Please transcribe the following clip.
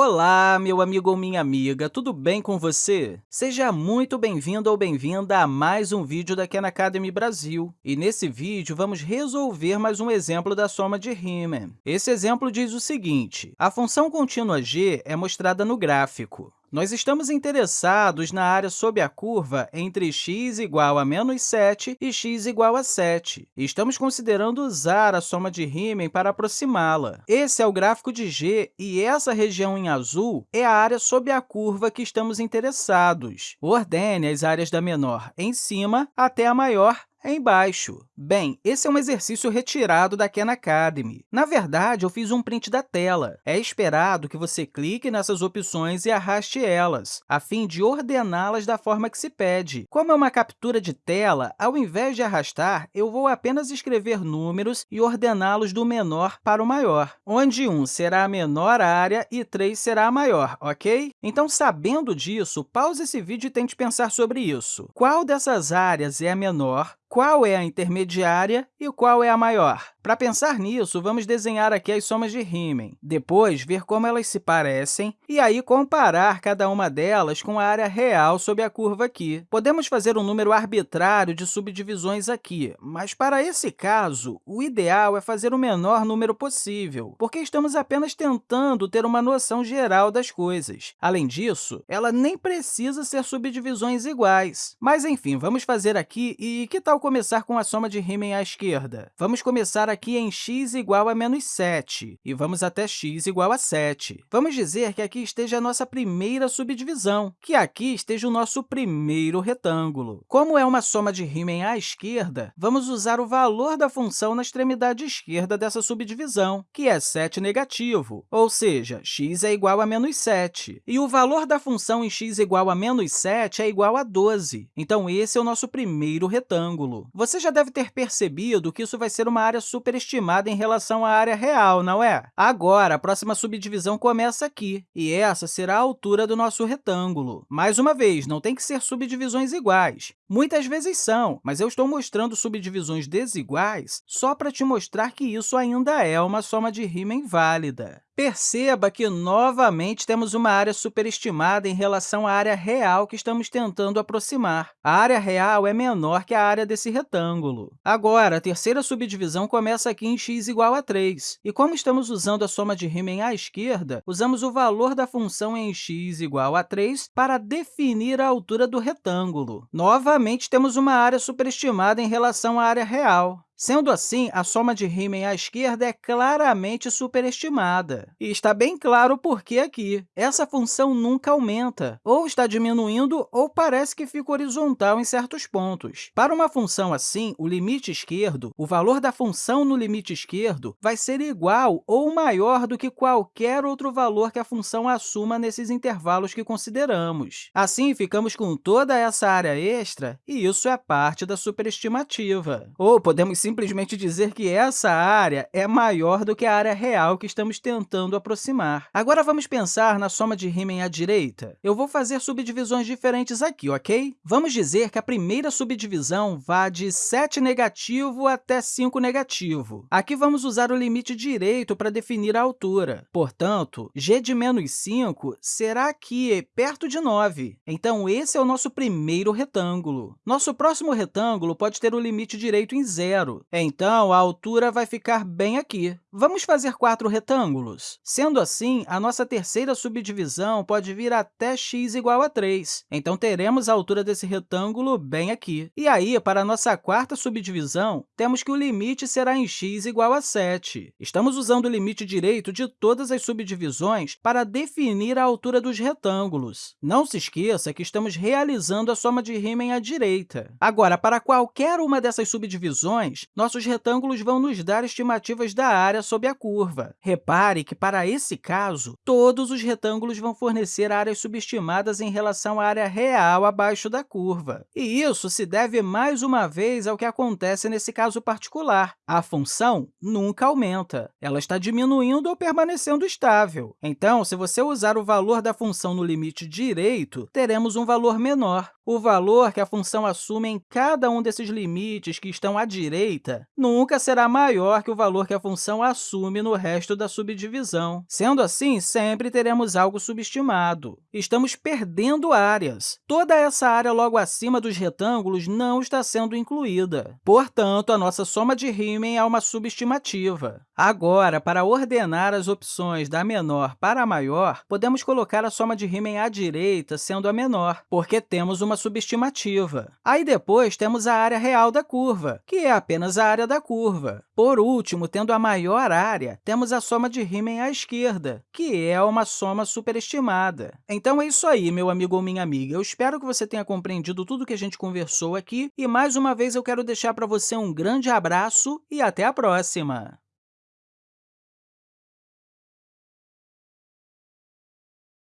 Olá, meu amigo ou minha amiga, tudo bem com você? Seja muito bem-vindo ou bem-vinda a mais um vídeo da Khan Academy Brasil. E nesse vídeo, vamos resolver mais um exemplo da soma de Riemann. Esse exemplo diz o seguinte, a função contínua g é mostrada no gráfico. Nós estamos interessados na área sob a curva entre x igual a menos 7 e x igual a 7. Estamos considerando usar a soma de Riemann para aproximá-la. Esse é o gráfico de g, e essa região em azul é a área sob a curva que estamos interessados. Ordene as áreas da menor em cima até a maior embaixo. Bem, esse é um exercício retirado da Khan Academy. Na verdade, eu fiz um print da tela. É esperado que você clique nessas opções e arraste elas, a fim de ordená-las da forma que se pede. Como é uma captura de tela, ao invés de arrastar, eu vou apenas escrever números e ordená-los do menor para o maior, onde 1 será a menor área e 3 será a maior, ok? Então, sabendo disso, pause esse vídeo e tente pensar sobre isso. Qual dessas áreas é a menor? Qual é a intermediária e qual é a maior. Para pensar nisso, vamos desenhar aqui as somas de Riemann, depois ver como elas se parecem e aí comparar cada uma delas com a área real sob a curva aqui. Podemos fazer um número arbitrário de subdivisões aqui, mas para esse caso, o ideal é fazer o menor número possível, porque estamos apenas tentando ter uma noção geral das coisas. Além disso, ela nem precisa ser subdivisões iguais. Mas, enfim, vamos fazer aqui e que tal começar com a soma de Riemann à esquerda? Vamos começar aqui em x igual a menos 7, e vamos até x igual a 7. Vamos dizer que aqui esteja a nossa primeira subdivisão, que aqui esteja o nosso primeiro retângulo. Como é uma soma de Riemann à esquerda, vamos usar o valor da função na extremidade esquerda dessa subdivisão, que é 7 negativo, ou seja, x é igual a menos 7. E o valor da função em x igual a menos 7 é igual a 12. Então, esse é o nosso primeiro retângulo. Você já deve ter percebido que isso vai ser uma área superestimada em relação à área real, não é? Agora, a próxima subdivisão começa aqui, e essa será a altura do nosso retângulo. Mais uma vez, não tem que ser subdivisões iguais. Muitas vezes são, mas eu estou mostrando subdivisões desiguais só para te mostrar que isso ainda é uma soma de Riemann válida. Perceba que, novamente, temos uma área superestimada em relação à área real que estamos tentando aproximar. A área real é menor que a área desse retângulo. Agora, a terceira subdivisão começa aqui em x igual a 3. E como estamos usando a soma de Riemann à esquerda, usamos o valor da função em x igual a 3 para definir a altura do retângulo. Novamente, temos uma área superestimada em relação à área real. Sendo assim, a soma de Riemann à esquerda é claramente superestimada. E está bem claro por que aqui. Essa função nunca aumenta, ou está diminuindo, ou parece que fica horizontal em certos pontos. Para uma função assim, o limite esquerdo, o valor da função no limite esquerdo, vai ser igual ou maior do que qualquer outro valor que a função assuma nesses intervalos que consideramos. Assim, ficamos com toda essa área extra, e isso é parte da superestimativa. Ou podemos simplesmente dizer que essa área é maior do que a área real que estamos tentando aproximar. Agora, vamos pensar na soma de Riemann à direita. Eu vou fazer subdivisões diferentes aqui, ok? Vamos dizer que a primeira subdivisão vá de 7 negativo até 5 negativo. Aqui vamos usar o limite direito para definir a altura. Portanto, g de menos 5 será aqui, perto de 9. Então, esse é o nosso primeiro retângulo. Nosso próximo retângulo pode ter o limite direito em zero, então, a altura vai ficar bem aqui. Vamos fazer quatro retângulos. Sendo assim, a nossa terceira subdivisão pode vir até x igual a 3. Então, teremos a altura desse retângulo bem aqui. E aí, para a nossa quarta subdivisão, temos que o limite será em x igual a 7. Estamos usando o limite direito de todas as subdivisões para definir a altura dos retângulos. Não se esqueça que estamos realizando a soma de Riemann à direita. Agora, para qualquer uma dessas subdivisões, nossos retângulos vão nos dar estimativas da área sob a curva. Repare que, para esse caso, todos os retângulos vão fornecer áreas subestimadas em relação à área real abaixo da curva. E isso se deve, mais uma vez, ao que acontece nesse caso particular. A função nunca aumenta. Ela está diminuindo ou permanecendo estável. Então, se você usar o valor da função no limite direito, teremos um valor menor. O valor que a função assume em cada um desses limites que estão à direita nunca será maior que o valor que a função assume no resto da subdivisão. Sendo assim, sempre teremos algo subestimado. Estamos perdendo áreas. Toda essa área logo acima dos retângulos não está sendo incluída. Portanto, a nossa soma de Riemann é uma subestimativa. Agora, para ordenar as opções da menor para a maior, podemos colocar a soma de Riemann à direita sendo a menor, porque temos uma subestimativa. Aí, depois, temos a área real da curva, que é apenas a área da curva. Por último, tendo a maior área, temos a soma de Riemann à esquerda, que é uma soma superestimada. Então, é isso aí, meu amigo ou minha amiga. Eu espero que você tenha compreendido tudo que a gente conversou aqui e, mais uma vez, eu quero deixar para você um grande abraço e até a próxima!